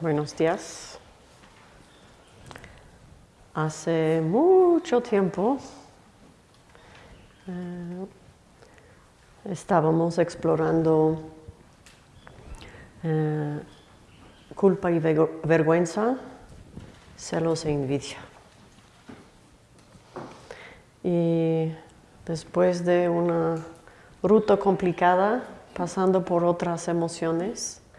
Buenos días. Hace mucho tiempo eh, estábamos explorando eh, culpa y vergüenza, celos e envidia. Y después de una ruta complicada, pasando por otras emociones, em,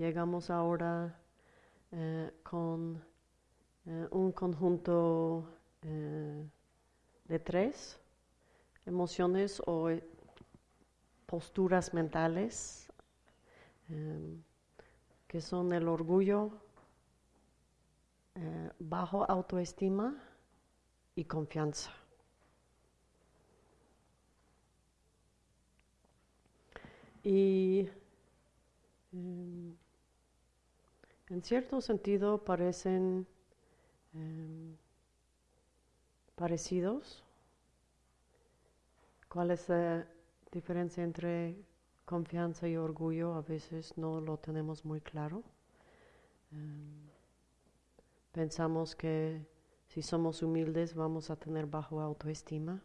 llegamos ahora eh, con eh, un conjunto eh, de tres emociones o posturas mentales em, que son el orgullo, bajo autoestima y confianza. Y em, en cierto sentido parecen em, parecidos. ¿Cuál es la diferencia entre confianza y orgullo? A veces no lo tenemos muy claro. Em, pensamos que si somos humildes vamos a tener bajo autoestima.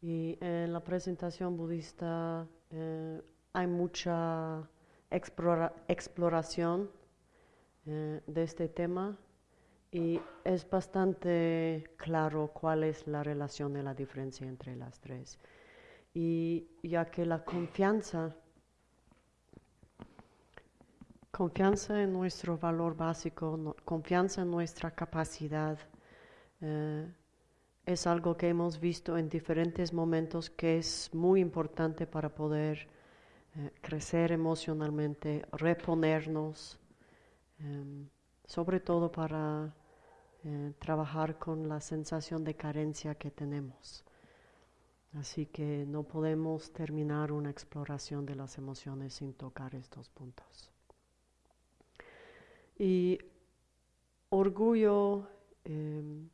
Y en la presentación budista eh, hay mucha exploración eh, de este tema y es bastante claro cuál es la relación y la diferencia entre las tres. Y ya que la confianza, confianza en nuestro valor básico, confianza en nuestra capacidad, eh, es algo que hemos visto en diferentes momentos que es muy importante para poder eh, crecer emocionalmente, reponernos, em, sobre todo para eh, trabajar con la sensación de carencia que tenemos. Así que no podemos terminar una exploración de las emociones sin tocar estos puntos. Y orgullo, em,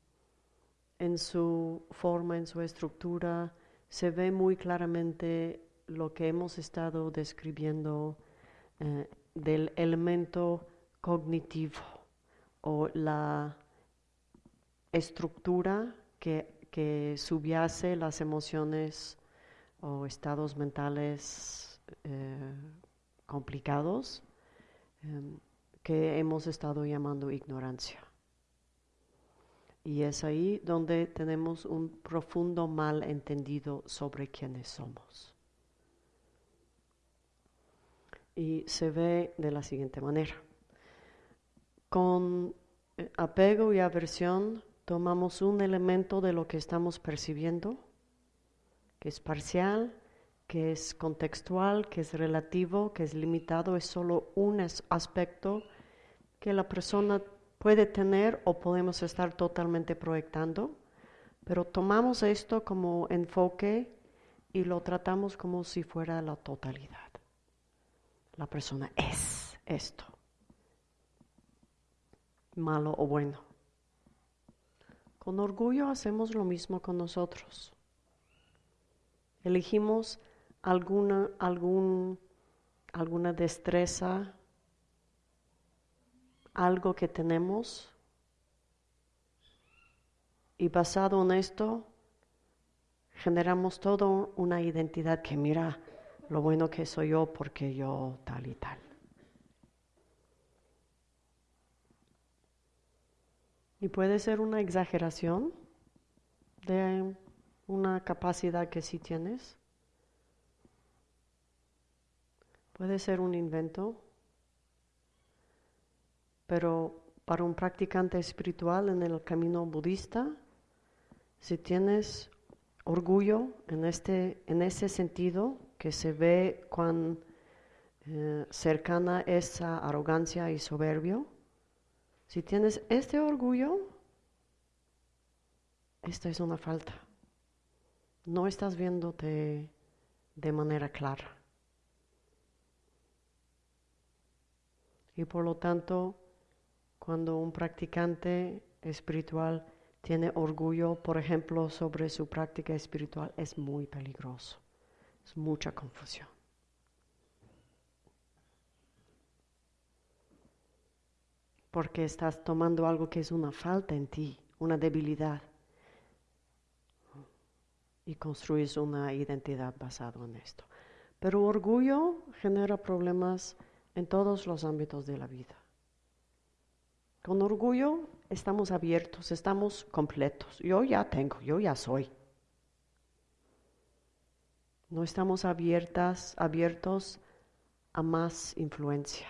en su forma, en su estructura, se ve muy claramente lo que hemos estado describiendo eh, del elemento cognitivo o la estructura que, subyace las emociones o estados mentales eh, complicados em, que hemos estado llamando ignorancia. Y es ahí donde tenemos un profundo malentendido sobre quiénes somos. Y se ve de la siguiente manera. Con eh, apego y aversión tomamos un elemento de lo que estamos percibiendo, que es parcial, que es contextual, que es relativo, que es limitado, es solo un aspecto que la persona puede tener o podemos estar totalmente proyectando, pero tomamos esto como enfoque y lo tratamos como si fuera la totalidad. La persona es esto, malo o bueno. Con orgullo hacemos lo mismo con nosotros. Elegimos alguna, algún, alguna destreza, algo que tenemos y basado en esto generamos toda una identidad que mira lo bueno que soy yo porque yo tal y tal. Y puede ser una exageración de una capacidad que sí tienes. Puede ser un invento pero para un practicante espiritual en el camino budista, si tienes orgullo en, este, en ese sentido, que se ve cuán eh, cercana esa arrogancia y soberbio, si tienes este orgullo, esta es una falta. No estás viéndote de manera clara. Y por lo tanto, cuando un practicante espiritual tiene orgullo, por ejemplo, sobre su práctica espiritual, es muy peligroso. Es mucha confusión. Porque estás tomando algo que es una falta en ti, una debilidad, y construyes una identidad basada en esto. Pero orgullo genera problemas en todos los ámbitos de la vida. Con orgullo estamos abiertos, estamos completos. Yo ya tengo, yo ya soy. No estamos abiertas, abiertos a más influencia,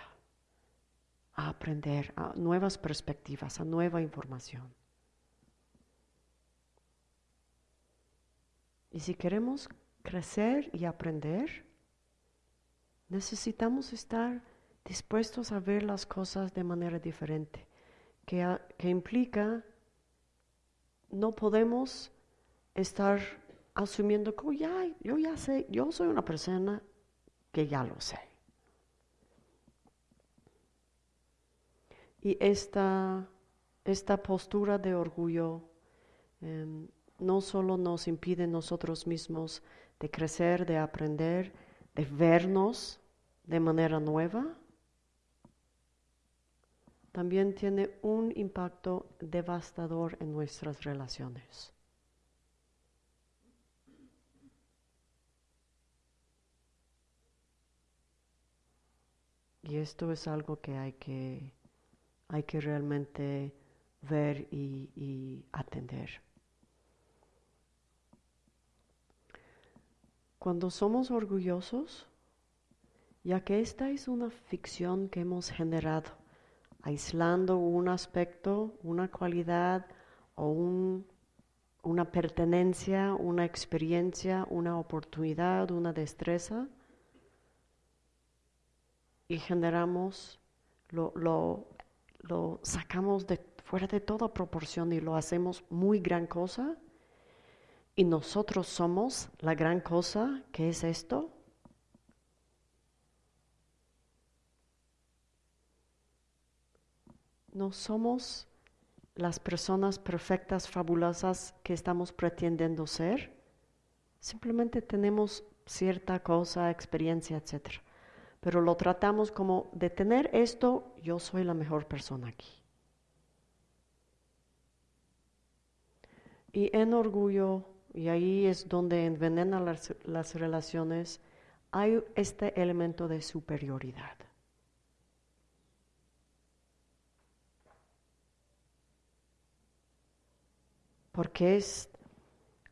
a aprender, a nuevas perspectivas, a nueva información. Y si queremos crecer y aprender, necesitamos estar dispuestos a ver las cosas de manera diferente que, implica no podemos estar asumiendo que ya, yo ya sé, yo soy una persona que ya lo sé. Y esta, esta postura de orgullo em, no solo nos impide nosotros mismos de crecer, de aprender, de vernos de manera nueva, también tiene un impacto devastador en nuestras relaciones. Y esto es algo que hay que, hay que realmente ver y, atender. Cuando somos orgullosos, ya que esta es una ficción que hemos generado, aislando un aspecto, una cualidad o una pertenencia, una experiencia, una oportunidad, una destreza y generamos, lo sacamos de fuera de toda proporción y lo hacemos muy gran cosa y nosotros somos la gran cosa que es esto no somos las personas perfectas, fabulosas que estamos pretendiendo ser. Simplemente tenemos cierta cosa, experiencia, etc. Pero lo tratamos como de tener esto, yo soy la mejor persona aquí. Y en orgullo, y ahí es donde envenenan las, las relaciones, hay este elemento de superioridad. porque es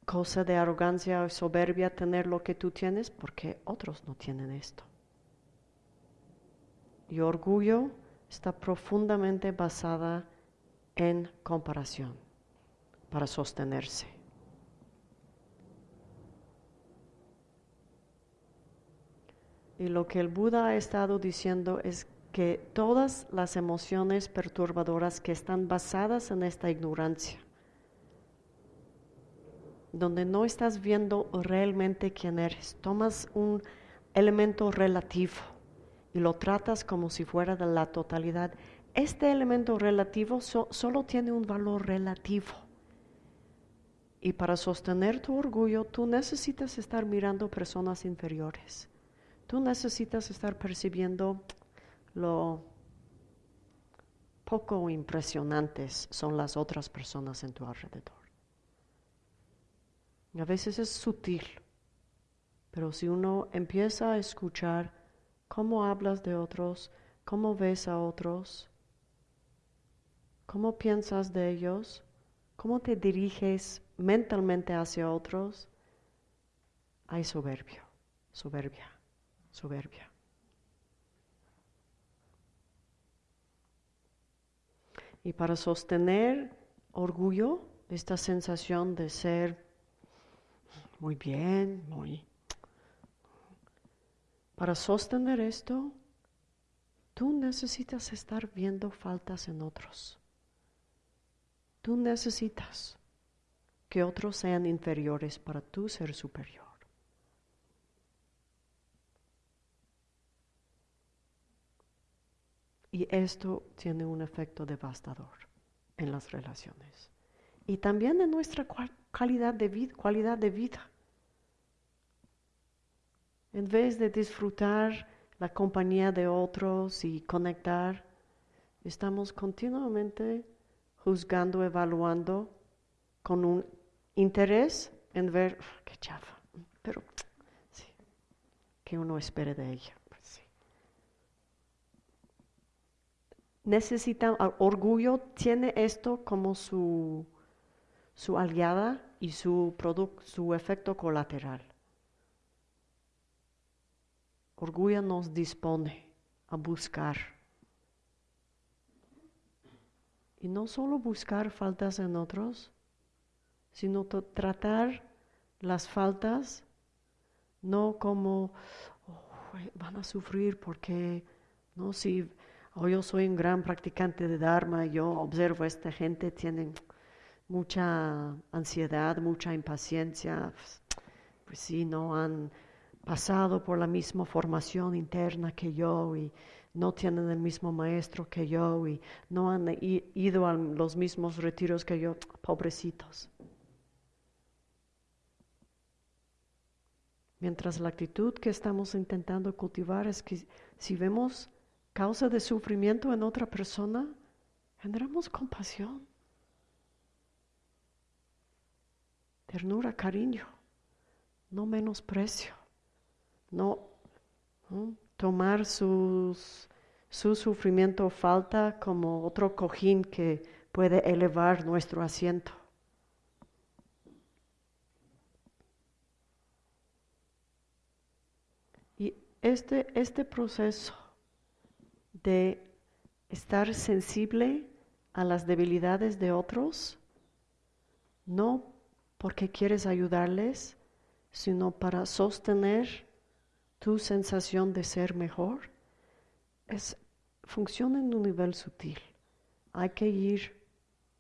cosa de arrogancia o soberbia tener lo que tú tienes, porque otros no tienen esto. Y orgullo está profundamente basada en comparación para sostenerse. Y lo que el Buda ha estado diciendo es que todas las emociones perturbadoras que están basadas en esta ignorancia, donde no estás viendo realmente quién eres. Tomas un elemento relativo y lo tratas como si fuera de la totalidad. Este elemento relativo solo tiene un valor relativo. Y para sostener tu orgullo, tú necesitas estar mirando personas inferiores. Tú necesitas estar percibiendo lo poco impresionantes son las otras personas en tu alrededor. A veces es sutil, pero si uno empieza a escuchar cómo hablas de otros, cómo ves a otros, cómo piensas de ellos, cómo te diriges mentalmente hacia otros, hay soberbio, soberbia, soberbia. Y para sostener orgullo, esta sensación de ser muy bien, muy... Para sostener esto, tú necesitas estar viendo faltas en otros. Tú necesitas que otros sean inferiores para tú ser superior. Y esto tiene un efecto devastador en las relaciones y también en nuestra calidad vida, cualidad de vida. En vez de disfrutar la compañía de otros y conectar, Estamos continuamente juzgando, evaluando con un interés en ver qué chafa, pero sí, que uno espere de ella. Pues Necesita, orgullo tiene esto como su, su aliada y su, su efecto colateral. Orgullo nos dispone a buscar. Y no solo buscar faltas en otros, sino tratar las faltas no como van a sufrir porque no si yo soy un gran practicante de Dharma, yo observo a esta gente tienen mucha ansiedad, mucha impaciencia, pues sí, no han pasado por la misma formación interna que yo y no tienen el mismo maestro que yo y no han ido a los mismos retiros que yo, pobrecitos. Mientras la actitud que estamos intentando cultivar es que si vemos causa de sufrimiento en otra persona, generamos compasión, ternura, cariño, no menosprecio no, tomar sus, su sufrimiento o falta como otro cojín que puede elevar nuestro asiento. Y este, este proceso de estar sensible a las debilidades de otros, no porque quieres ayudarles, sino para sostener tu sensación de ser mejor es, funciona en un nivel sutil. Hay que ir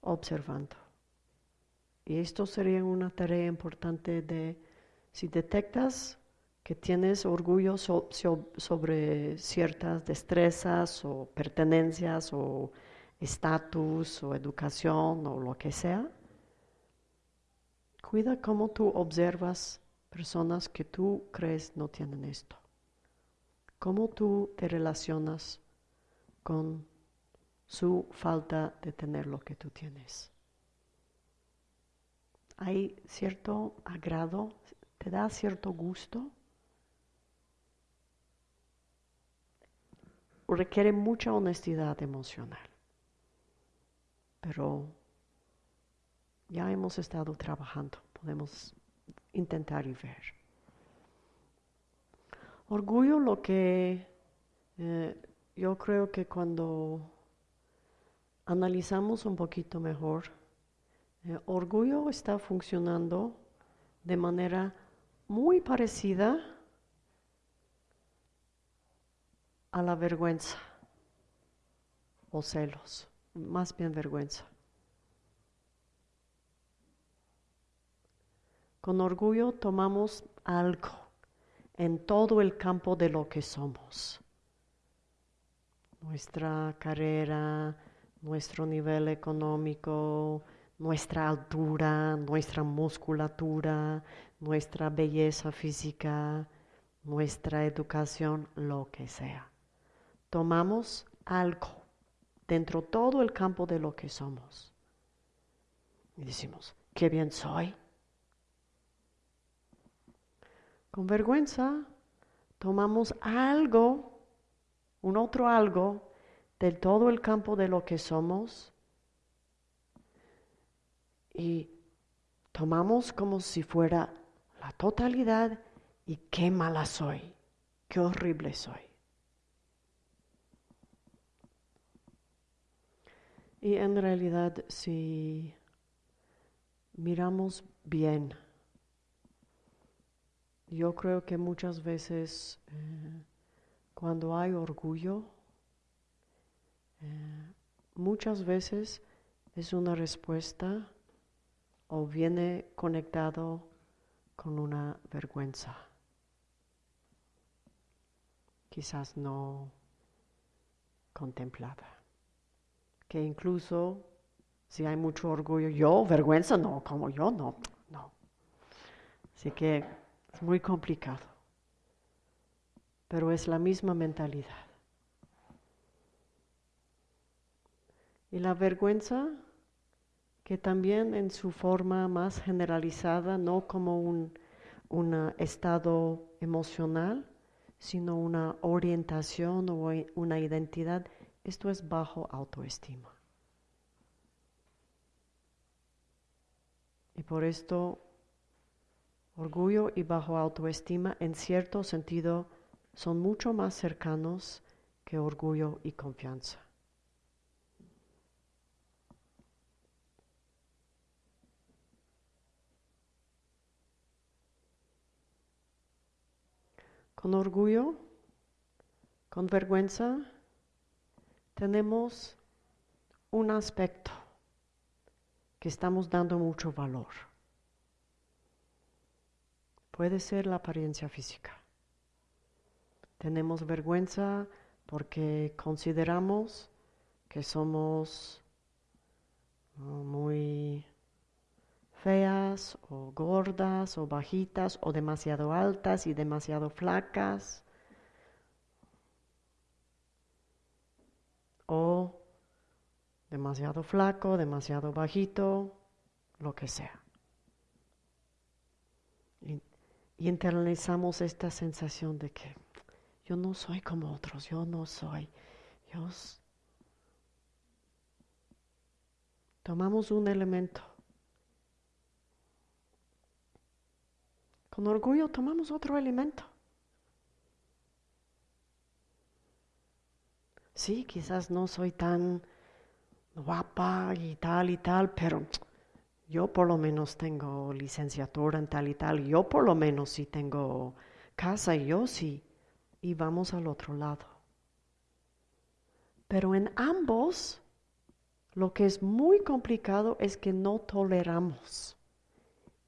observando. Y esto sería una tarea importante de, si detectas que tienes orgullo sobre ciertas destrezas o pertenencias o estatus o educación o lo que sea, cuida cómo tú observas personas que tú crees no tienen esto. ¿Cómo tú te relacionas con su falta de tener lo que tú tienes? ¿Hay cierto agrado? ¿Te da cierto gusto? Requiere mucha honestidad emocional. Pero ya hemos estado trabajando, podemos intentar y ver. Orgullo lo que eh, yo creo que cuando analizamos un poquito mejor, eh, orgullo está funcionando de manera muy parecida a la vergüenza o celos, más bien vergüenza. Con orgullo tomamos algo en todo el campo de lo que somos. Nuestra carrera, nuestro nivel económico, nuestra altura, nuestra musculatura, nuestra belleza física, nuestra educación, lo que sea. Tomamos algo dentro de todo el campo de lo que somos. Y decimos, qué bien soy, Con vergüenza tomamos algo, un otro algo, del todo el campo de lo que somos y tomamos como si fuera la totalidad y qué mala soy, qué horrible soy. Y en realidad si miramos bien, yo creo que muchas veces eh, cuando hay orgullo, eh, muchas veces es una respuesta o viene conectado con una vergüenza. Quizás no contemplada. Que incluso si hay mucho orgullo, yo, vergüenza, no, como yo, no, no. Así que es muy complicado, pero es la misma mentalidad. Y la vergüenza, que también en su forma más generalizada, no como un, un estado emocional, sino una orientación o una identidad, esto es bajo autoestima. Y por esto, orgullo y bajo autoestima en cierto sentido son mucho más cercanos que orgullo y confianza. Con orgullo, con vergüenza, tenemos un aspecto que estamos dando mucho valor. Puede ser la apariencia física. Tenemos vergüenza porque consideramos que somos muy feas o gordas o bajitas o demasiado altas y demasiado flacas o demasiado flaco, demasiado bajito, lo que sea. Y, internalizamos esta sensación de que yo no soy como otros, yo no soy. Yo tomamos un elemento. Con orgullo tomamos otro elemento. Sí, quizás no soy tan guapa y tal y tal, pero yo por lo menos tengo licenciatura en tal y tal, yo por lo menos sí tengo casa yo sí, y vamos al otro lado. Pero en ambos, lo que es muy complicado es que no toleramos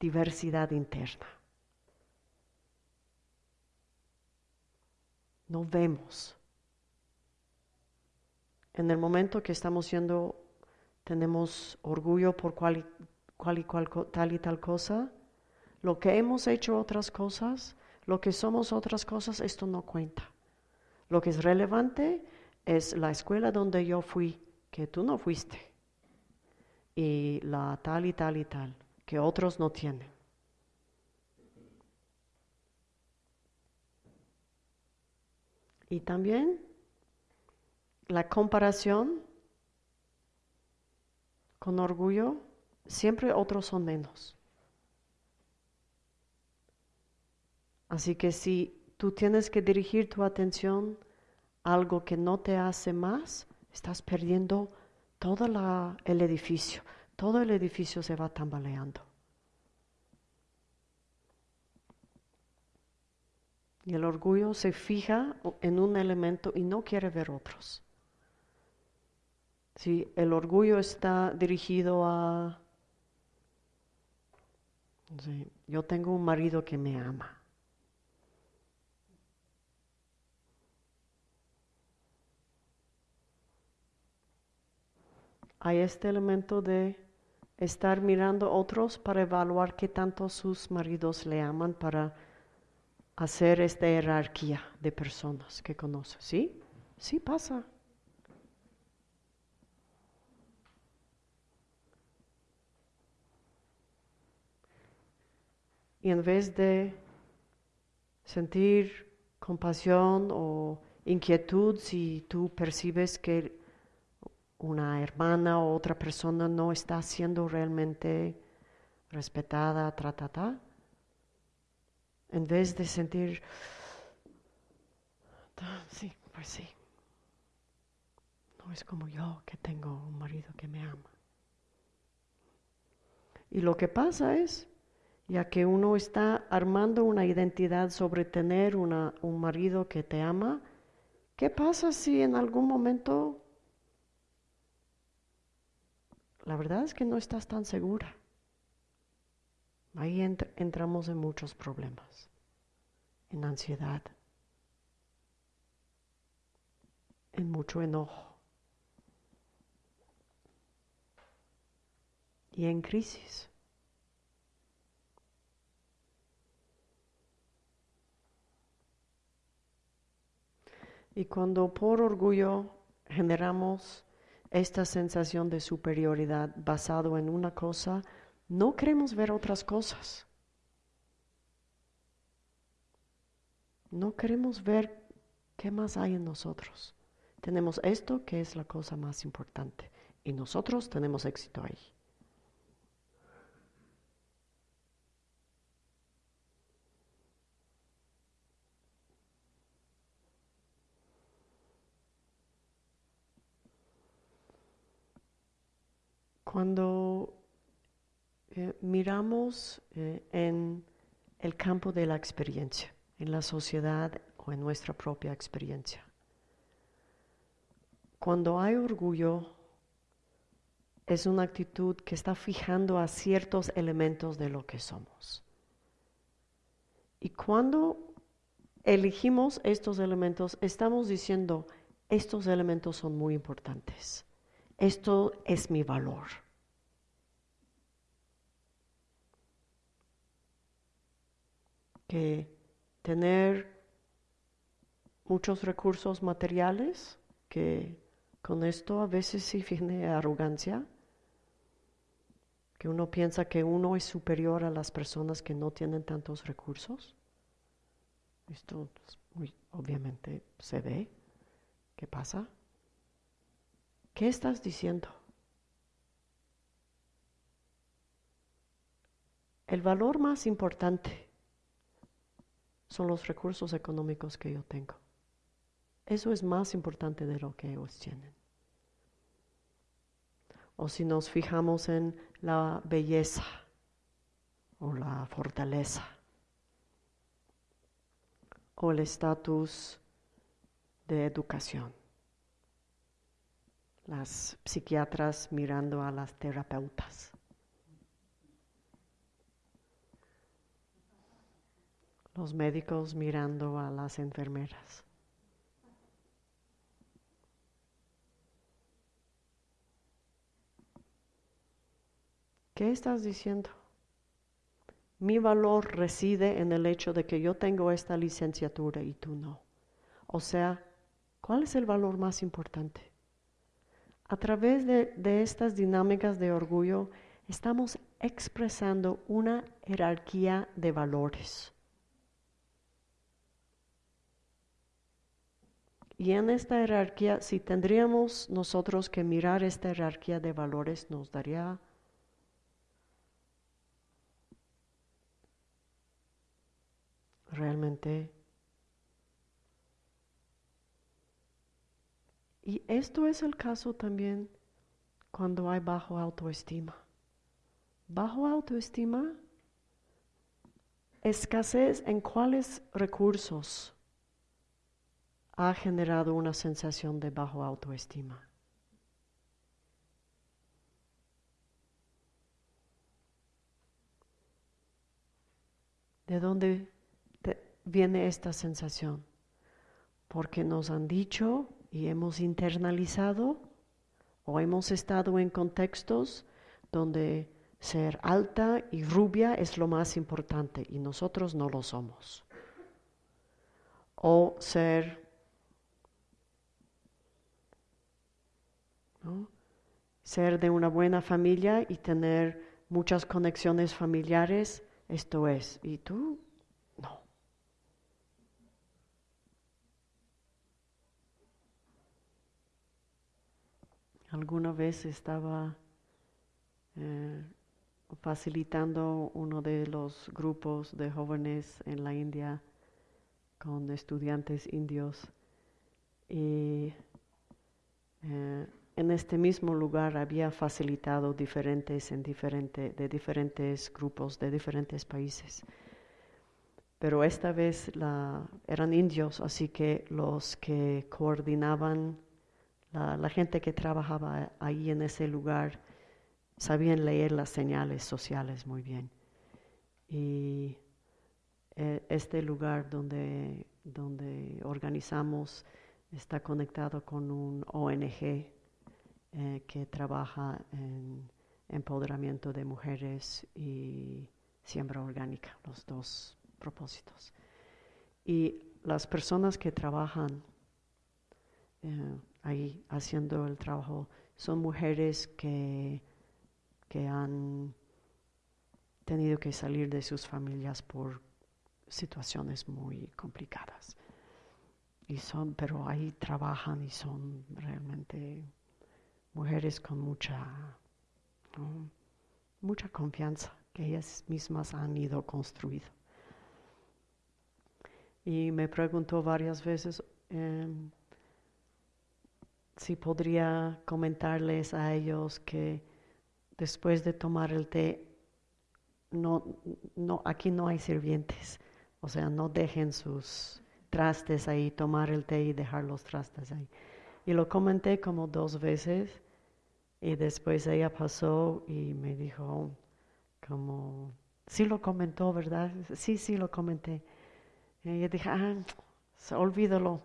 diversidad interna. No vemos en el momento que estamos siendo, tenemos orgullo por cual, y tal y tal cosa, lo que hemos hecho otras cosas, lo que somos otras cosas, esto no cuenta. Lo que es relevante es la escuela donde yo fui, que tú no fuiste, y la tal y tal y tal, que otros no tienen. Y también la comparación con orgullo, siempre otros son menos. Así que si tú tienes que dirigir tu atención a algo que no te hace más, estás perdiendo todo el edificio. Todo el edificio se va tambaleando. Y el orgullo se fija en un elemento y no quiere ver otros. Si el orgullo está dirigido a, yo tengo un marido que me ama. Hay este elemento de estar mirando otros para evaluar qué tanto sus maridos le aman para hacer esta jerarquía de personas que conoce. ¿Sí? Sí pasa. Y en vez de sentir compasión o inquietud si tú percibes que una hermana o otra persona no está siendo realmente respetada, tratada, en vez de sentir, ah, sí, pues sí, no es como yo que tengo un marido que me ama. Y lo que pasa es, ya que uno está armando una identidad sobre tener una, un marido que te ama, ¿qué pasa si en algún momento la verdad es que no estás tan segura? Ahí entramos en muchos problemas, en ansiedad, en mucho enojo y en crisis. Y cuando por orgullo generamos esta sensación de superioridad basado en una cosa, no queremos ver otras cosas. No queremos ver qué más hay en nosotros. Tenemos esto que es la cosa más importante y nosotros tenemos éxito ahí. Cuando eh, miramos eh, en el campo de la experiencia, en la sociedad o en nuestra propia experiencia, cuando hay orgullo, es una actitud que está fijando a ciertos elementos de lo que somos. Y cuando elegimos estos elementos, estamos diciendo, estos elementos son muy importantes. Esto es mi valor. Que tener muchos recursos materiales, que con esto a veces sí viene arrogancia, que uno piensa que uno es superior a las personas que no tienen tantos recursos. Esto muy, obviamente se ve. ¿Qué pasa? ¿Qué estás diciendo? El valor más importante son los recursos económicos que yo tengo. Eso es más importante de lo que ellos tienen. O si nos fijamos en la belleza o la fortaleza o el estatus de educación. Las psiquiatras mirando a las terapeutas. Los médicos mirando a las enfermeras. ¿Qué estás diciendo? Mi valor reside en el hecho de que yo tengo esta licenciatura y tú no. O sea, ¿cuál es el valor más importante? A través de, de estas dinámicas de orgullo estamos expresando una jerarquía de valores. Y en esta jerarquía, si tendríamos nosotros que mirar esta jerarquía de valores, nos daría realmente. Y esto es el caso también cuando hay bajo autoestima. Bajo autoestima, escasez en cuáles recursos ha generado una sensación de bajo autoestima. ¿De dónde viene esta sensación? Porque nos han dicho y hemos internalizado o hemos estado en contextos donde ser alta y rubia es lo más importante y nosotros no lo somos. O ser ser de una buena familia y tener muchas conexiones familiares, esto es. ¿Y tú? Alguna vez estaba eh, facilitando uno de los grupos de jóvenes en la India con estudiantes indios y eh, en este mismo lugar había facilitado diferentes en diferente, de diferentes grupos de diferentes países. Pero esta vez eran indios, así que los que coordinaban la, gente que trabajaba ahí en ese lugar sabían leer las señales sociales muy bien. Y eh, este lugar donde, donde organizamos está conectado con un ONG eh, que trabaja en empoderamiento de mujeres y siembra orgánica, los dos propósitos. Y las personas que trabajan eh, ahí haciendo el trabajo son mujeres que, que han tenido que salir de sus familias por situaciones muy complicadas. Y son, pero ahí trabajan y son realmente mujeres con mucha, mucha confianza que ellas mismas han ido construido. Y me preguntó varias veces em, si podría comentarles a ellos que después de tomar el té, no, no, aquí no hay sirvientes, o sea, no dejen sus trastes ahí, tomar el té y dejar los trastes ahí. Y lo comenté como dos veces y después ella pasó y me dijo como, sí lo comentó, ¿verdad? Sí, sí lo comenté. Y yo dije, ah, olvídalo.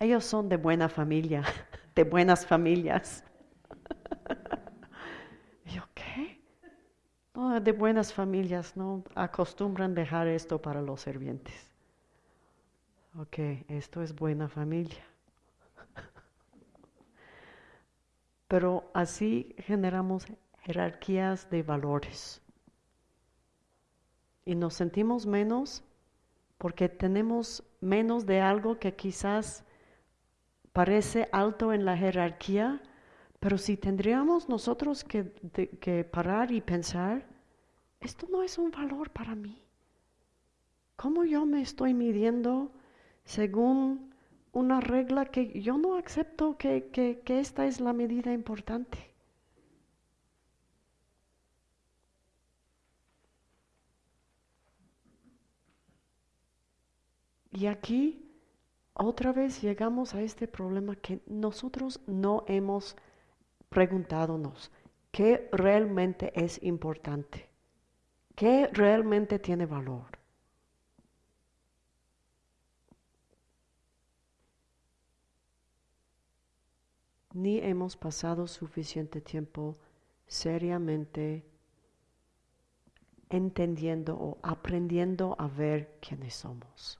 Ellos son de buena familia, de buenas familias. y yo, ¿qué? No, de buenas familias, no acostumbran dejar esto para los servientes. Ok, esto es buena familia. Pero así generamos jerarquías de valores. Y nos sentimos menos porque tenemos menos de algo que quizás parece alto en la jerarquía, pero si tendríamos nosotros que, que, parar y pensar, esto no es un valor para mí. ¿Cómo yo me estoy midiendo según una regla que yo no acepto que, que esta es la medida importante? Y aquí otra vez llegamos a este problema que nosotros no hemos preguntándonos qué realmente es importante, qué realmente tiene valor. Ni hemos pasado suficiente tiempo seriamente entendiendo o aprendiendo a ver quiénes somos.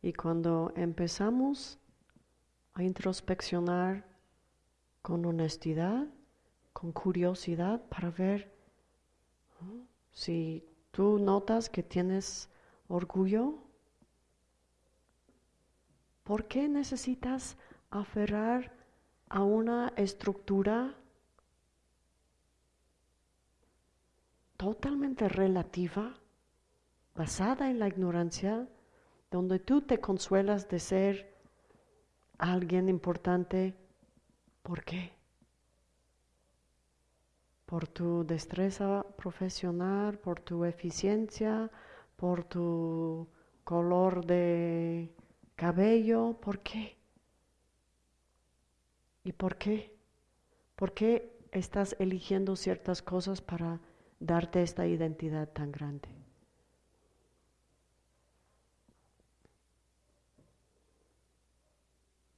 Y cuando empezamos a introspeccionar con honestidad, con curiosidad para ver si tú notas que tienes orgullo, ¿por qué necesitas aferrar a una estructura totalmente relativa, basada en la ignorancia? donde tú te consuelas de ser alguien importante. ¿Por qué? Por tu destreza profesional, por tu eficiencia, por tu color de cabello. ¿Por qué? ¿Y por qué? ¿Por qué estás eligiendo ciertas cosas para darte esta identidad tan grande?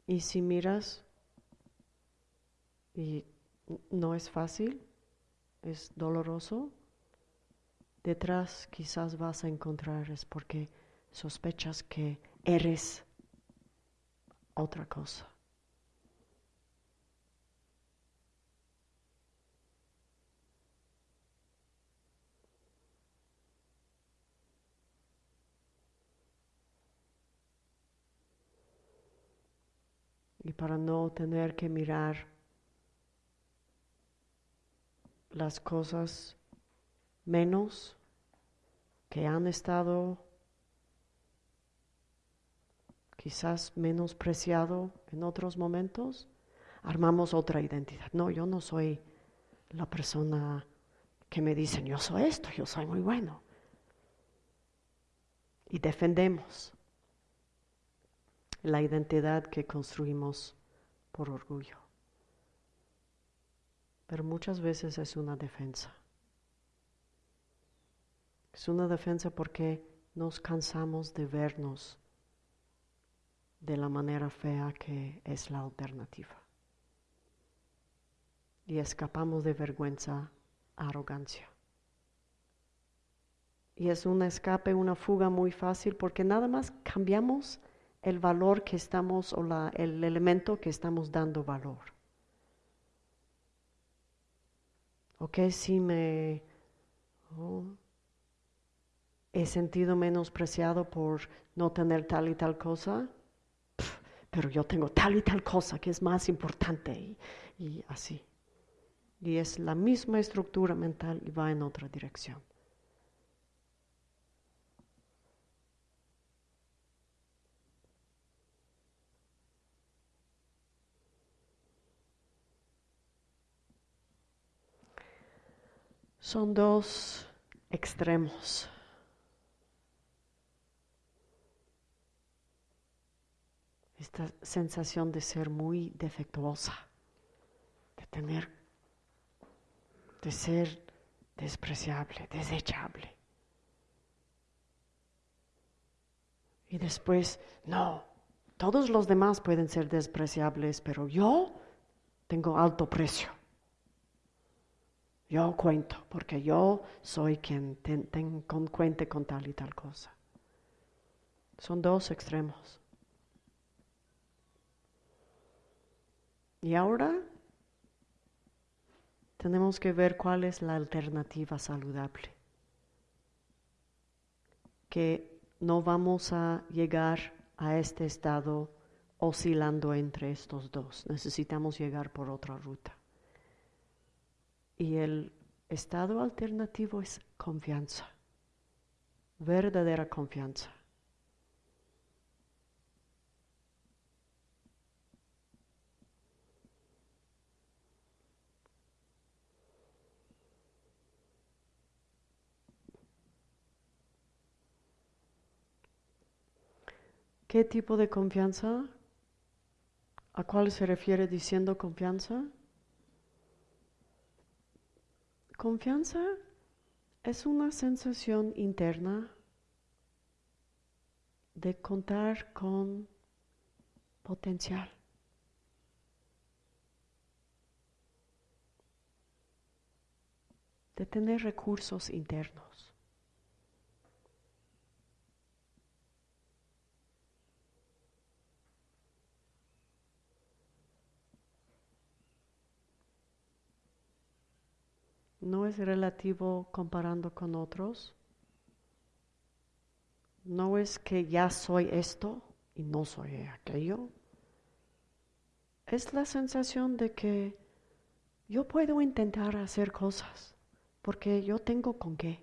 Y si miras, y no es fácil, es doloroso, detrás quizás vas a encontrar es porque sospechas que eres otra cosa. y para no tener que mirar las cosas menos que han estado quizás menospreciado en otros momentos, armamos otra identidad. No, yo no soy la persona que me dicen, yo soy esto, yo soy muy bueno. Y defendemos la identidad que construimos por orgullo. Pero muchas veces es una defensa. Es una defensa porque nos cansamos de vernos de la manera fea que es la alternativa. y escapamos de vergüenza, arrogancia. Y es un escape, una fuga muy fácil porque nada más cambiamos el valor que estamos o la, el elemento que estamos dando valor. Ok, si me oh, he sentido menospreciado por no tener tal y tal cosa, pero yo tengo tal y tal cosa que es más importante y, y así. Y es la misma estructura mental y va en otra dirección. Son dos extremos. Esta sensación de ser muy defectuosa, de tener, de ser despreciable, desechable. Y después, no, todos los demás pueden ser despreciables, pero yo tengo alto precio. Yo cuento, porque yo soy quien cuente con tal y tal cosa. Son dos extremos. Y ahora tenemos que ver cuál es la alternativa saludable. Que no vamos a llegar a este estado oscilando entre estos dos. Necesitamos llegar por otra ruta. Y el estado alternativo es confianza, verdadera confianza. ¿Qué tipo de confianza? ¿A cuál se refiere diciendo confianza? Confianza es una sensación interna de contar con potencial. de tener recursos internos. No es relativo comparando con otros. No es que ya soy esto y no soy aquello. Es la sensación de que yo puedo intentar hacer cosas porque yo tengo con qué.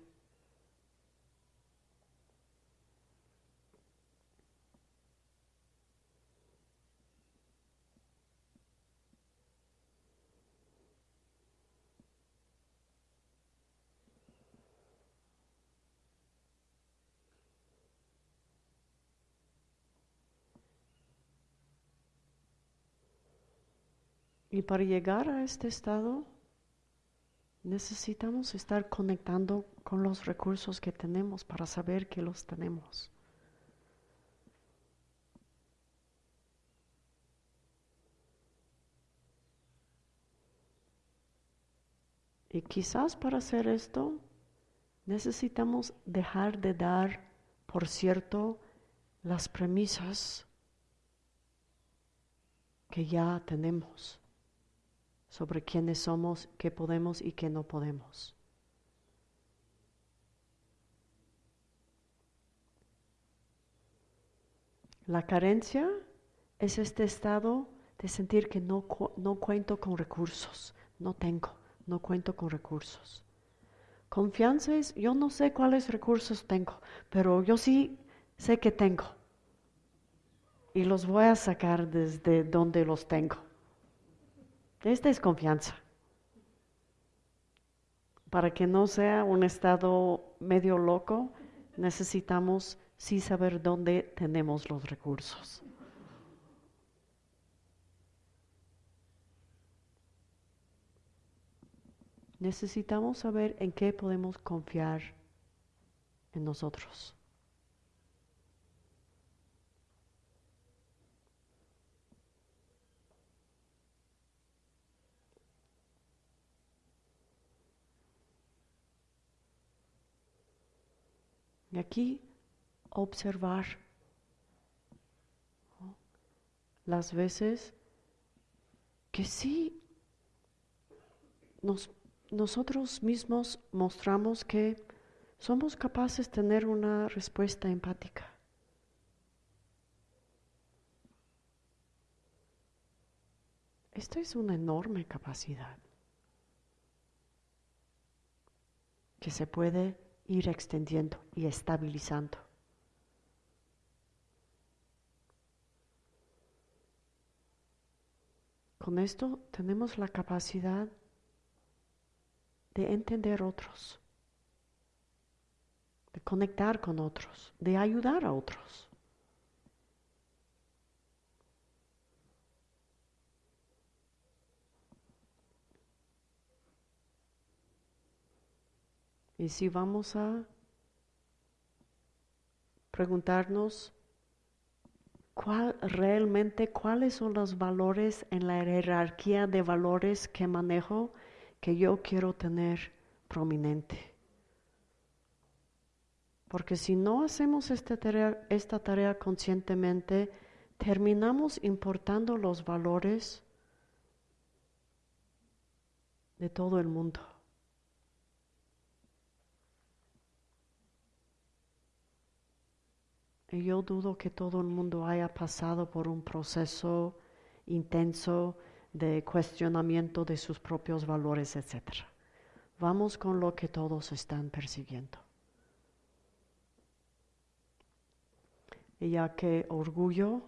Y para llegar a este estado necesitamos estar conectando con los recursos que tenemos para saber que los tenemos. Y quizás para hacer esto necesitamos dejar de dar por cierto las premisas que ya tenemos sobre quiénes somos, qué podemos y qué no podemos. La carencia es este estado de sentir que no, no cuento con recursos, no tengo, no cuento con recursos. Confianza es, yo no sé cuáles recursos tengo, pero yo sí sé que tengo. Y los voy a sacar desde donde los tengo. Esta es confianza. Para que no sea un estado medio loco, necesitamos sí saber dónde tenemos los recursos. Necesitamos saber en qué podemos confiar en nosotros. Y aquí observar las veces que sí nosotros mismos mostramos que somos capaces de tener una respuesta empática. Esto es una enorme capacidad que se puede ir extendiendo y estabilizando. Con esto tenemos la capacidad de entender otros, de conectar con otros, de ayudar a otros. Y si vamos a preguntarnos cuál realmente cuáles son los valores en la jerarquía de valores que manejo que yo quiero tener prominente. Porque si no hacemos esta esta tarea conscientemente, terminamos importando los valores de todo el mundo. Y yo dudo que todo el mundo haya pasado por un proceso intenso de cuestionamiento de sus propios valores, etc. Vamos con lo que todos están persiguiendo. Y ya que orgullo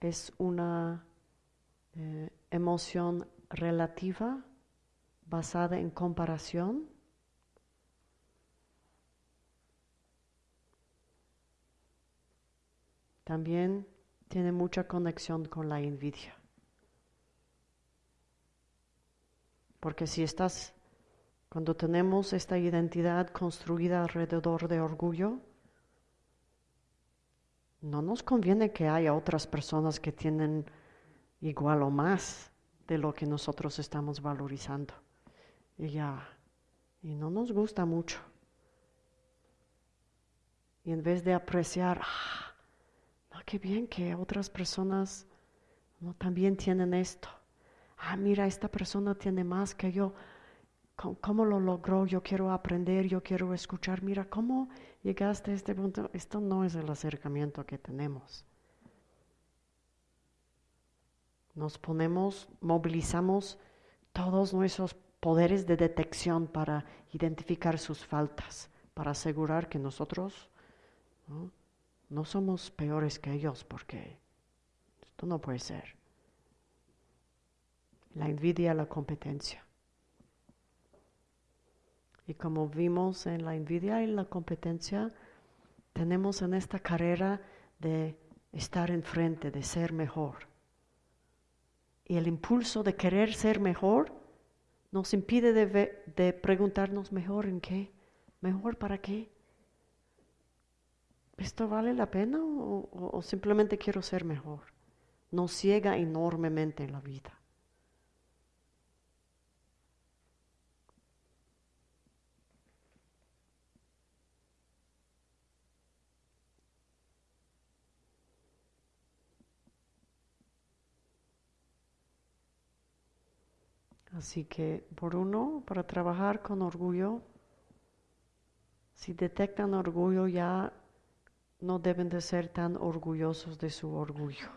es una eh, emoción relativa basada en comparación, también tiene mucha conexión con la envidia. Porque si estás, cuando tenemos esta identidad construida alrededor de orgullo, no nos conviene que haya otras personas que tienen igual o más de lo que nosotros estamos valorizando. Y ya, y no nos gusta mucho. Y en vez de apreciar, ah, qué bien que otras personas también tienen esto. Ah, mira, esta persona tiene más que yo. ¿Cómo, lo logró? Yo quiero aprender, yo quiero escuchar. Mira, ¿cómo llegaste a este punto? Esto no es el acercamiento que tenemos. Nos ponemos, movilizamos todos nuestros poderes de detección para identificar sus faltas, para asegurar que nosotros no somos peores que ellos porque esto no puede ser. La envidia, la competencia. Y como vimos en la envidia y la competencia, tenemos en esta carrera de estar enfrente, de ser mejor. Y el impulso de querer ser mejor nos impide de, de preguntarnos mejor en qué, mejor para qué. ¿Esto vale la pena o, simplemente quiero ser mejor? Nos ciega enormemente en la vida. Así que, por uno, para trabajar con orgullo, si detectan orgullo ya no deben de ser tan orgullosos de su orgullo.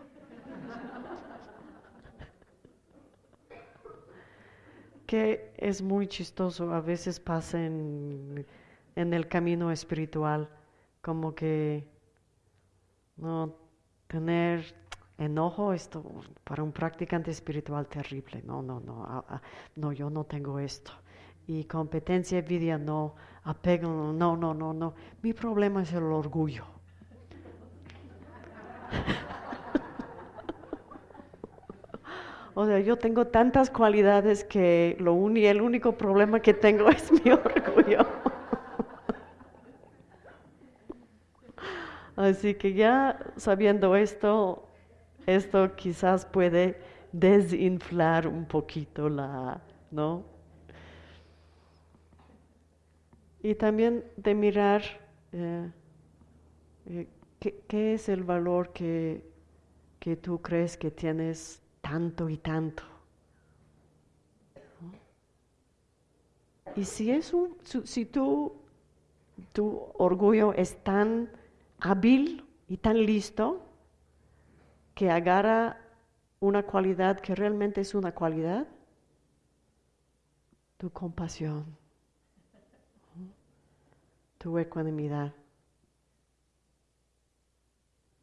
que es muy chistoso, a veces pasa en, el camino espiritual, como que no tener enojo, esto para un practicante espiritual terrible, no, no, no, no, yo no tengo esto. Y competencia, envidia, no, apego, no, no, no, no. Mi problema es el orgullo. O sea, yo tengo tantas cualidades que lo el único problema que tengo es mi orgullo. Así que ya sabiendo esto, esto quizás puede desinflar un poquito la, ¿no? Y también de mirar eh, eh, ¿qué, es el valor que, que tú crees que tienes tanto y tanto. Y si es un, si tú, tu orgullo es tan hábil y tan listo que agarra una cualidad que realmente es una cualidad, tu compasión, tu ecuanimidad.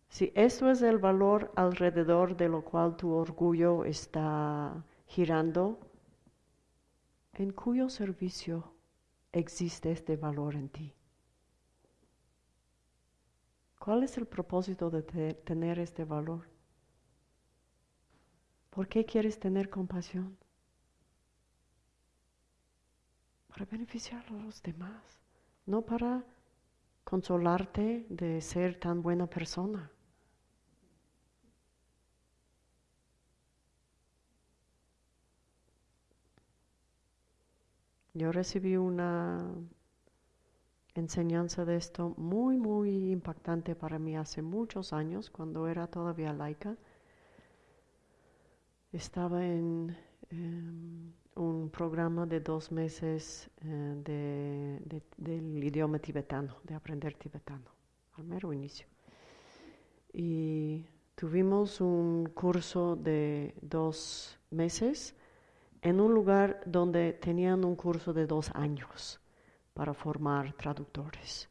Si esto es el valor alrededor de lo cual tu orgullo está girando, ¿en cuyo servicio existe este valor en ti? ¿Cuál es el propósito de tener este valor? ¿Por qué quieres tener compasión? Para beneficiar a los demás, no para consolarte de ser tan buena persona. Yo recibí una enseñanza de esto muy, muy impactante para mí hace muchos años, cuando era todavía laica. Estaba en em, un programa de dos meses eh, del idioma tibetano, de aprender tibetano, al mero inicio. Y tuvimos un curso de dos meses en un lugar donde tenían un curso de dos años para formar traductores.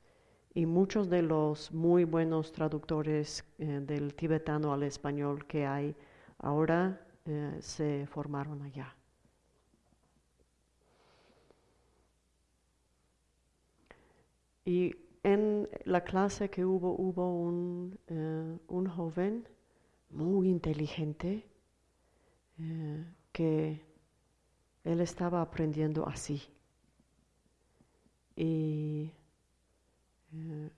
Y muchos de los muy buenos traductores eh, del tibetano al español que hay ahora eh, se formaron allá. Y en la clase que hubo, hubo un, eh, un joven muy inteligente que él estaba aprendiendo así. Y eh,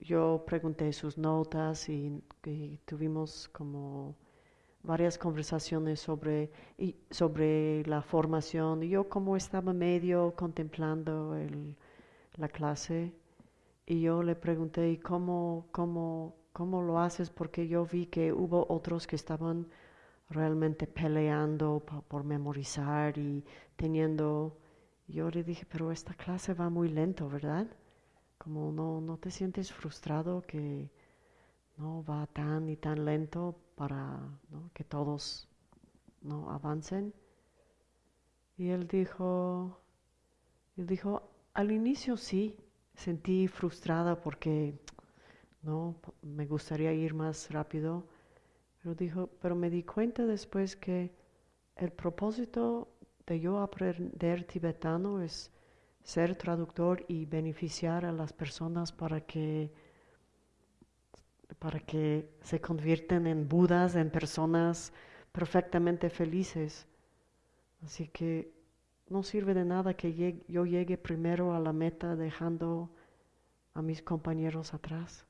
yo pregunté sus notas y, tuvimos como varias conversaciones sobre, y, sobre la formación. Y yo como estaba medio contemplando la clase y yo le pregunté, ¿y cómo, cómo, cómo lo haces? Porque yo vi que hubo otros que estaban realmente peleando por memorizar y teniendo... Yo le dije, pero esta clase va muy lento, ¿verdad? Como no, no te sientes frustrado que no va tan y tan lento para que todos no avancen. Y él dijo, él dijo, al inicio sí, sentí frustrada porque no me gustaría ir más rápido, pero dijo, pero me di cuenta después que el propósito de yo aprender tibetano es ser traductor y beneficiar a las personas para que para que se convierten en budas, en personas perfectamente felices. Así que no sirve de nada que yo llegue primero a la meta dejando a mis compañeros atrás.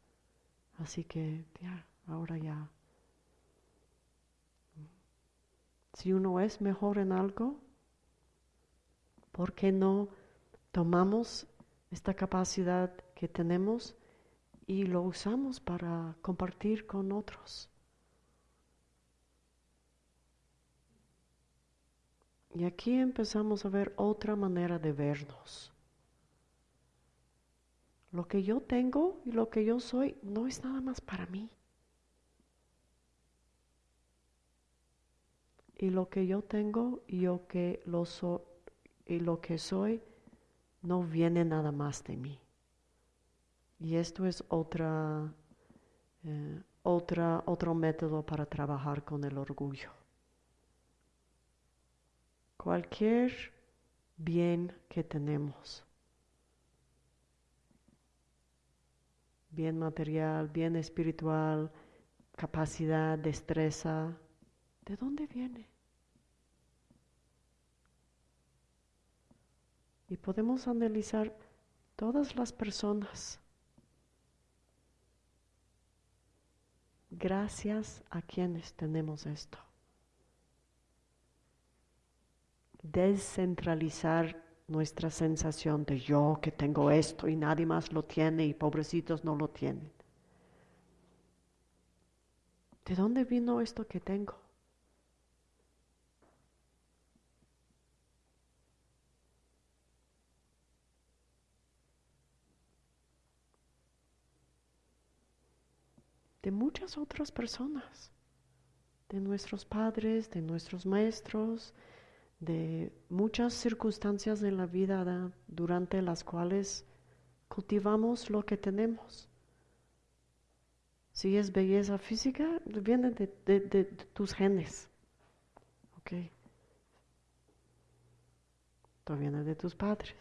Así que ya, ahora ya Si uno es mejor en algo, ¿por qué no tomamos esta capacidad que tenemos y lo usamos para compartir con otros? Y aquí empezamos a ver otra manera de vernos. Lo que yo tengo y lo que yo soy no es nada más para mí. Y lo que yo tengo y lo que, lo y lo que soy no viene nada más de mí. Y esto es otra, eh, otra, otro método para trabajar con el orgullo. Cualquier bien que tenemos, bien material, bien espiritual, capacidad, destreza, ¿De dónde viene? Y podemos analizar todas las personas. Gracias a quienes tenemos esto. Descentralizar nuestra sensación de yo que tengo esto y nadie más lo tiene y pobrecitos no lo tienen. ¿De dónde vino esto que tengo? De muchas otras personas, de nuestros padres, de nuestros maestros, de muchas circunstancias de la vida durante las cuales cultivamos lo que tenemos. Si es belleza física, viene de, tus genes. ¿Ok? Esto viene de tus padres,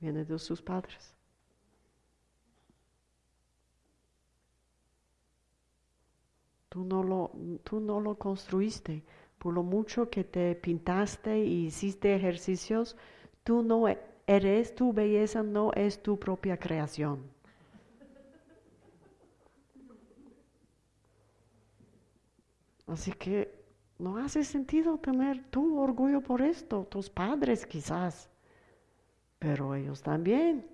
viene de sus padres. Tú no lo, tú no lo construiste. Por lo mucho que te pintaste y hiciste ejercicios, tú no eres, tu belleza no es tu propia creación. Así que no hace sentido tener tu orgullo por esto, tus padres quizás, pero ellos también.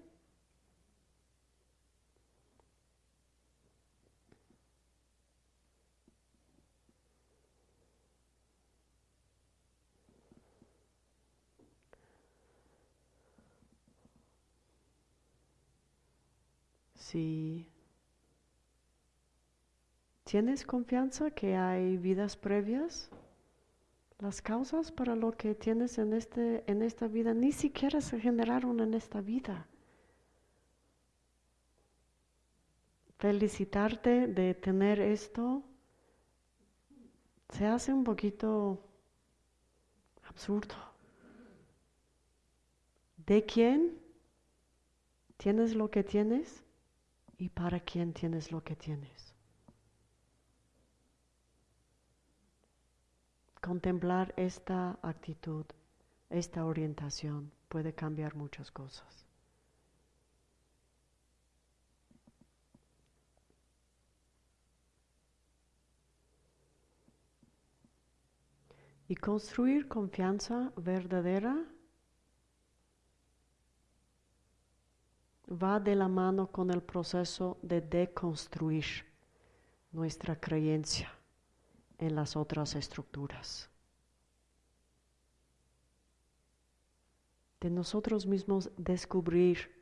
Si ¿Tienes confianza que hay vidas previas? Las causas para lo que tienes en, este, en esta vida ni siquiera se generaron en esta vida. Felicitarte de tener esto se hace un poquito absurdo. ¿De quién tienes lo que tienes y para quién tienes lo que tienes? Contemplar esta actitud, esta orientación puede cambiar muchas cosas. Y construir confianza verdadera va de la mano con el proceso de deconstruir nuestra creencia en las otras estructuras. De nosotros mismos descubrir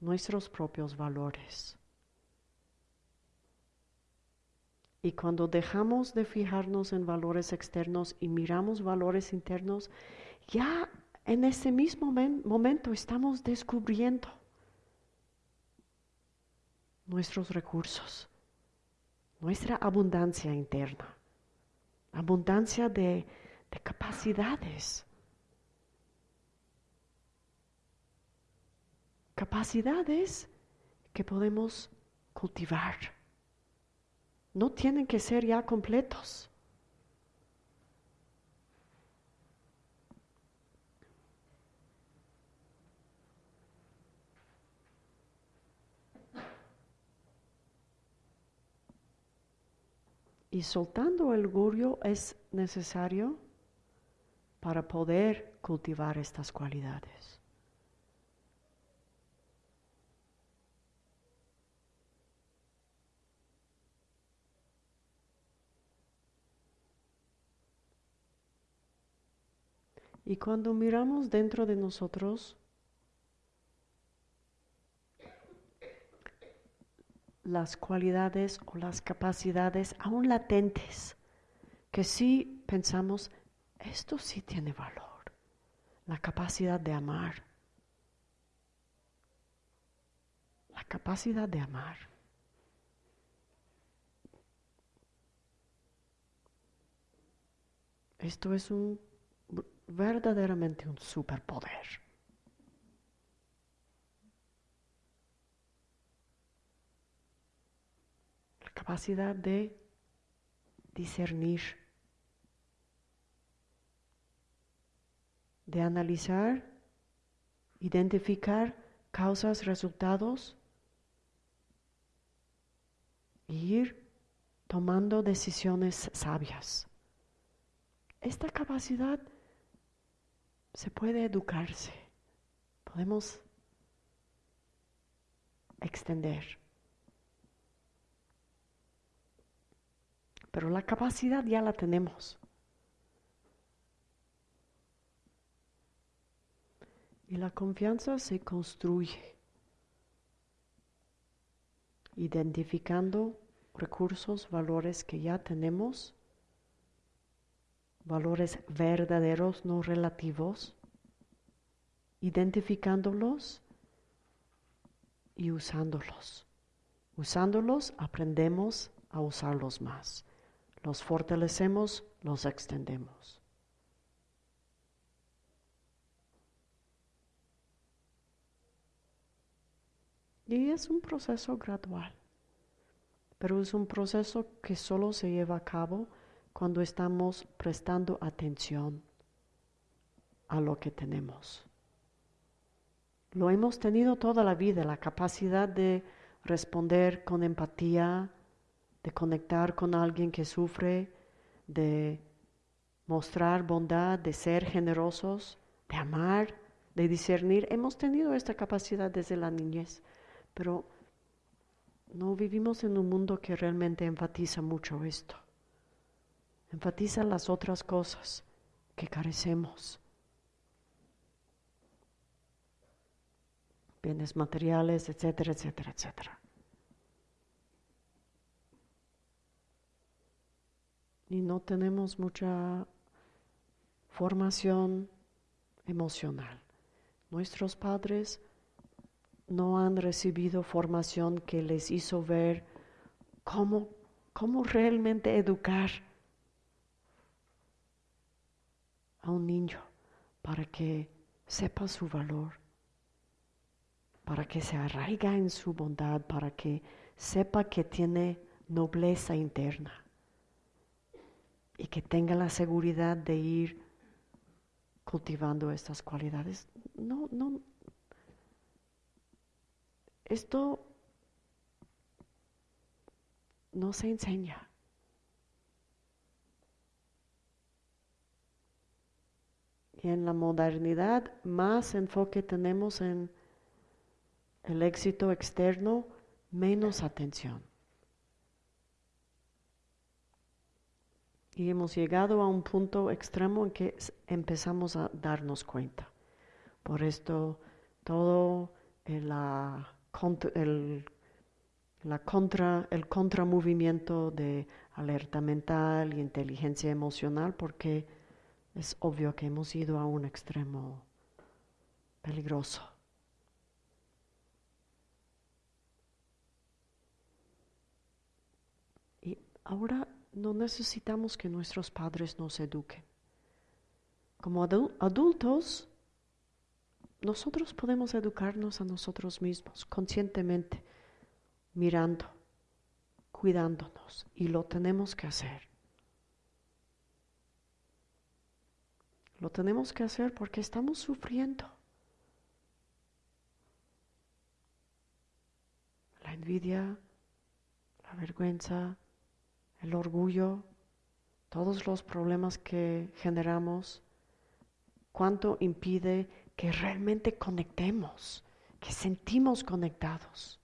nuestros propios valores. Y cuando dejamos de fijarnos en valores externos y miramos valores internos, ya en ese mismo momento estamos descubriendo nuestros recursos, nuestra abundancia interna, abundancia de, capacidades. Capacidades que podemos cultivar. No tienen que ser ya completos. Y soltando el orgullo es necesario para poder cultivar estas cualidades. Y cuando miramos dentro de nosotros, las cualidades o las capacidades aún latentes, que sí pensamos, esto sí tiene valor, la capacidad de amar, la capacidad de amar. Esto es un verdaderamente un superpoder. Capacidad de discernir, de analizar, identificar causas, resultados e ir tomando decisiones sabias. Esta capacidad se puede educarse. podemos extender. Pero la capacidad ya la tenemos. Y la confianza se construye identificando recursos, valores que ya tenemos, valores verdaderos, no relativos, identificándolos y usándolos. Usándolos aprendemos a usarlos más. Los fortalecemos, los extendemos. Y es un proceso gradual, pero es un proceso que solo se lleva a cabo cuando estamos prestando atención a lo que tenemos. Lo hemos tenido toda la vida, la capacidad de responder con empatía, de conectar con alguien que sufre, de mostrar bondad, de ser generosos, de amar, de discernir. Hemos tenido esta capacidad desde la niñez, pero no vivimos en un mundo que realmente enfatiza mucho esto. Enfatiza las otras cosas que carecemos. Bienes materiales, etcétera, etcétera, etcétera. Y no tenemos mucha formación emocional. Nuestros padres no han recibido formación que les hizo ver cómo, cómo realmente educar a un niño para que sepa su valor, para que se arraiga en su bondad, para que sepa que tiene nobleza interna y que tenga la seguridad de ir cultivando estas cualidades. No, no. Esto no se enseña. Y en la modernidad más enfoque tenemos en el éxito externo, menos atención. Y hemos llegado a un punto extremo en que empezamos a darnos cuenta. Por esto todo el, la, el, la contra, el contramovimiento de alerta mental y inteligencia emocional, porque es obvio que hemos ido a un extremo peligroso. Y ahora no necesitamos que nuestros padres nos eduquen. Como adultos, nosotros podemos educarnos a nosotros mismos conscientemente, mirando, cuidándonos, y lo tenemos que hacer. Lo tenemos que hacer porque estamos sufriendo. La envidia, la vergüenza, el orgullo, todos los problemas que generamos, cuánto impide que realmente conectemos, que sentimos conectados.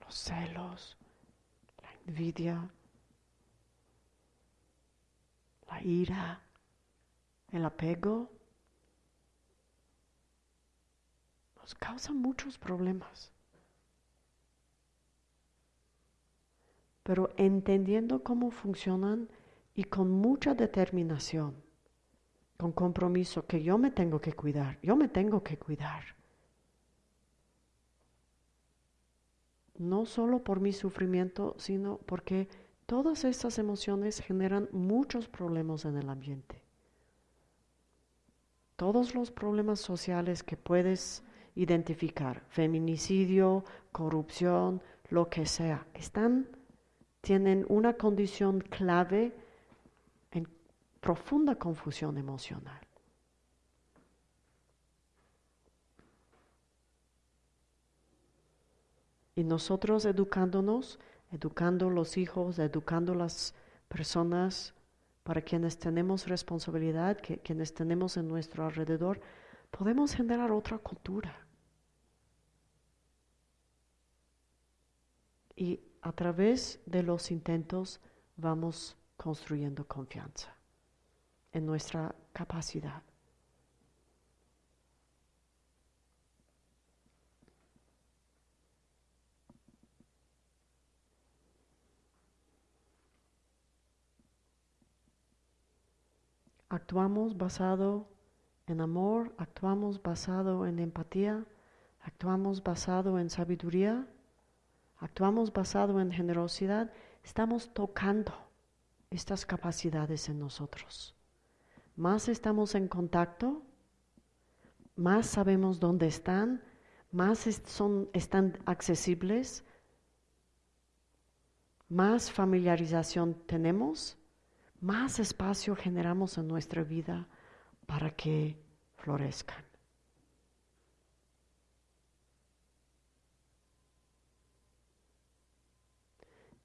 Los celos, la envidia, la ira, el apego. Causa muchos problemas. Pero entendiendo cómo funcionan y con mucha determinación, con compromiso que yo me tengo que cuidar, yo me tengo que cuidar. No solo por mi sufrimiento, sino porque todas estas emociones generan muchos problemas en el ambiente. Todos los problemas sociales que puedes identificar, feminicidio, corrupción, lo que sea, están, tienen una condición clave en profunda confusión emocional. Y nosotros educándonos educando los hijos, educando las personas para quienes tenemos responsabilidad, que, quienes tenemos en nuestro alrededor, podemos generar otra cultura. Y a través de los intentos vamos construyendo confianza en nuestra capacidad. Actuamos basado en amor, actuamos basado en empatía, actuamos basado en sabiduría, actuamos basado en generosidad, estamos tocando estas capacidades en nosotros. Más estamos en contacto, más sabemos dónde están, más son, están accesibles, más familiarización tenemos, más espacio generamos en nuestra vida para que florezcan.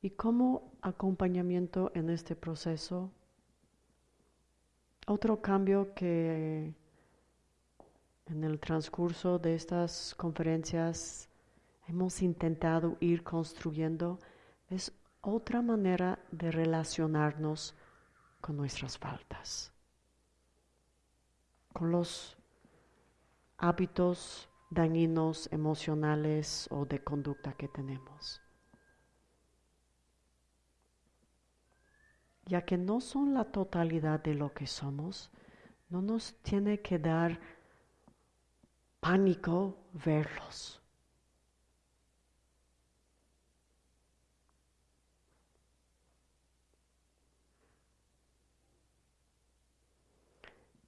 Y como acompañamiento en este proceso, otro cambio que en el transcurso de estas conferencias hemos intentado ir construyendo es otra manera de relacionarnos con nuestras faltas, con los hábitos dañinos emocionales o de conducta que tenemos. Ya que no son la totalidad de lo que somos, no nos tiene que dar pánico verlos.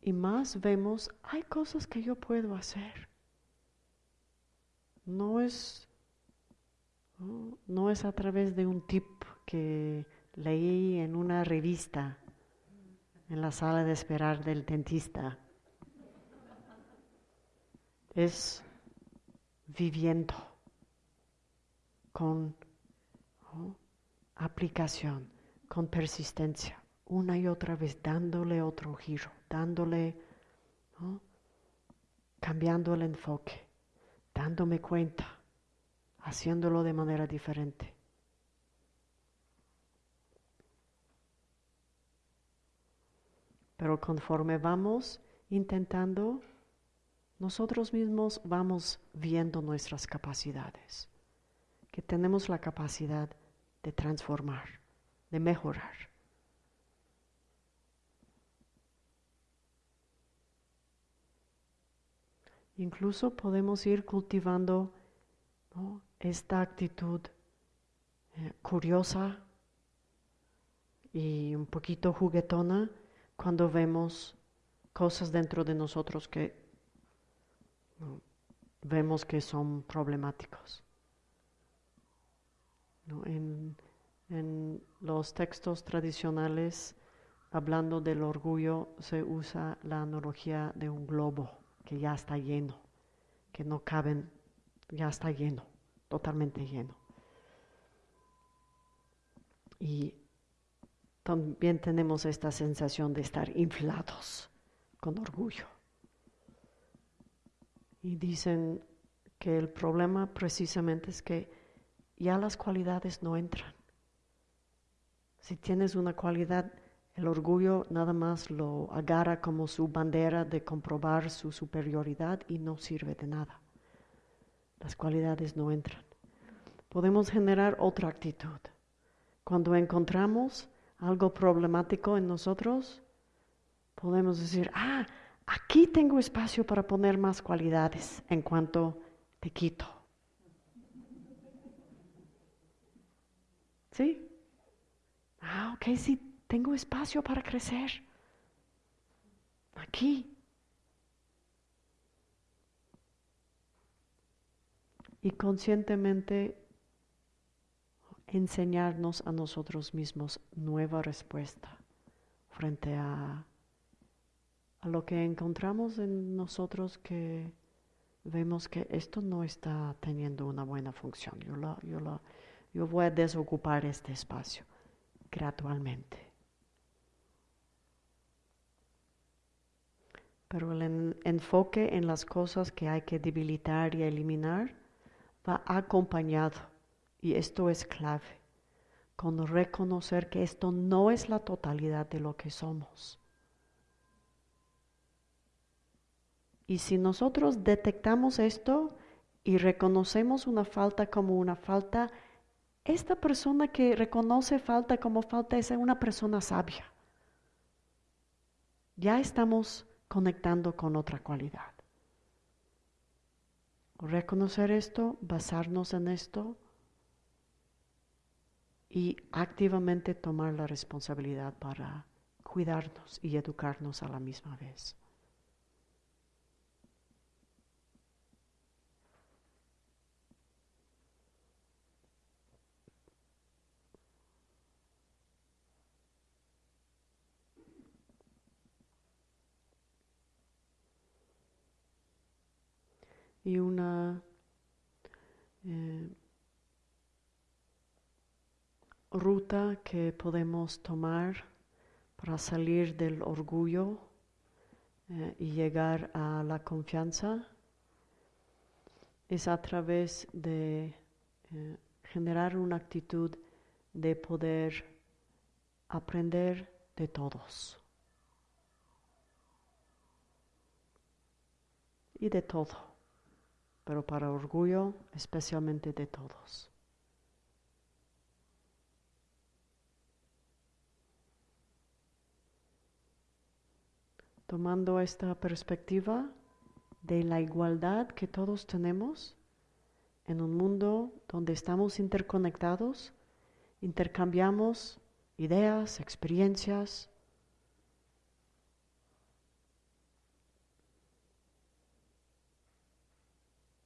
y más vemos, hay cosas que yo puedo hacer. No es, no, es a través de un tip que leí en una revista en la sala de esperar del dentista. Es viviendo con aplicación, con persistencia una y otra vez dándole otro giro, dándole, cambiando el enfoque, dándome cuenta, haciéndolo de manera diferente. Pero conforme vamos intentando, nosotros mismos vamos viendo nuestras capacidades, que tenemos la capacidad de transformar, de mejorar. Incluso podemos ir cultivando esta actitud eh, curiosa y un poquito juguetona cuando vemos cosas dentro de nosotros que vemos que son problemáticos. En, en los textos tradicionales, hablando del orgullo, se usa la analogía de un globo que ya está lleno, que no caben, ya está lleno, totalmente lleno. Y también tenemos esta sensación de estar inflados con orgullo. Y dicen que el problema precisamente es que ya las cualidades no entran. Si tienes una cualidad el orgullo nada más lo agarra como su bandera de comprobar su superioridad y no sirve de nada. Las cualidades no entran. Podemos generar otra actitud. Cuando encontramos algo problemático en nosotros, podemos decir, ah, aquí tengo espacio para poner más cualidades en cuanto te quito. ¿Sí? Ah, ok, sí, tengo espacio para crecer. Aquí. Y conscientemente enseñarnos a nosotros mismos nueva respuesta frente a, lo que encontramos en nosotros que vemos que esto no está teniendo una buena función. Yo, yo, Yo voy a desocupar este espacio gradualmente. Pero el enfoque en las cosas que hay que debilitar y eliminar va acompañado, y esto es clave, con reconocer que esto no es la totalidad de lo que somos. Y si nosotros detectamos esto y reconocemos una falta como una falta, esta persona que reconoce falta como falta es una persona sabia. Ya estamos conectando con otra cualidad. Reconocer esto, basarnos en esto y activamente tomar la responsabilidad para cuidarnos y educarnos a la misma vez. y una eh, ruta que podemos tomar para salir del orgullo eh, y llegar a la confianza es a través de eh, generar una actitud de poder aprender de todos y de todo pero para orgullo especialmente de todos. Tomando esta perspectiva de la igualdad que todos tenemos en un mundo donde estamos interconectados, intercambiamos ideas, experiencias,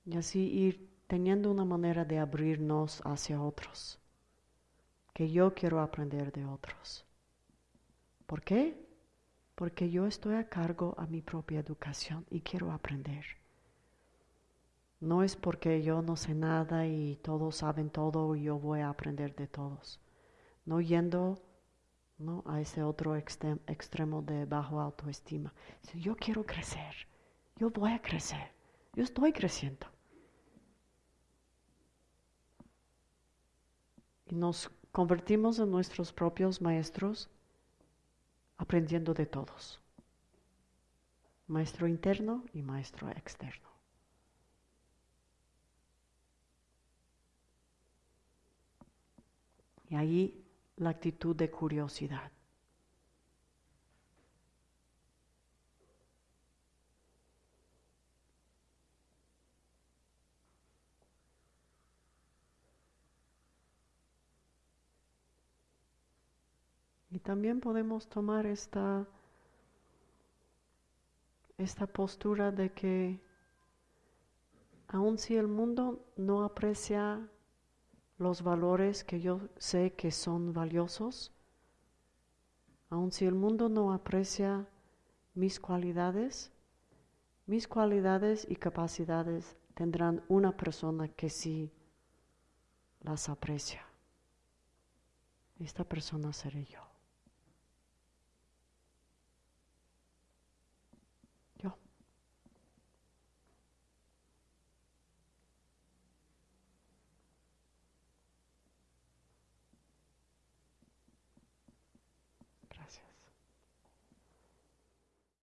Y así ir teniendo una manera de abrirnos hacia otros, que yo quiero aprender de otros. ¿Por qué? Porque yo estoy a cargo a mi propia educación y quiero aprender. No es porque yo no sé nada y todos saben todo y yo voy a aprender de todos. No yendo ¿no? a ese otro extremo de bajo autoestima. Si yo quiero crecer, yo voy a crecer, yo estoy creciendo. y nos convertimos en nuestros propios maestros aprendiendo de todos, maestro interno y maestro externo. Y ahí la actitud de curiosidad. Y también podemos tomar esta, esta postura de que aun si el mundo no aprecia los valores que yo sé que son valiosos, aun si el mundo no aprecia mis cualidades, mis cualidades y capacidades tendrán una persona que sí las aprecia. Esta persona seré yo.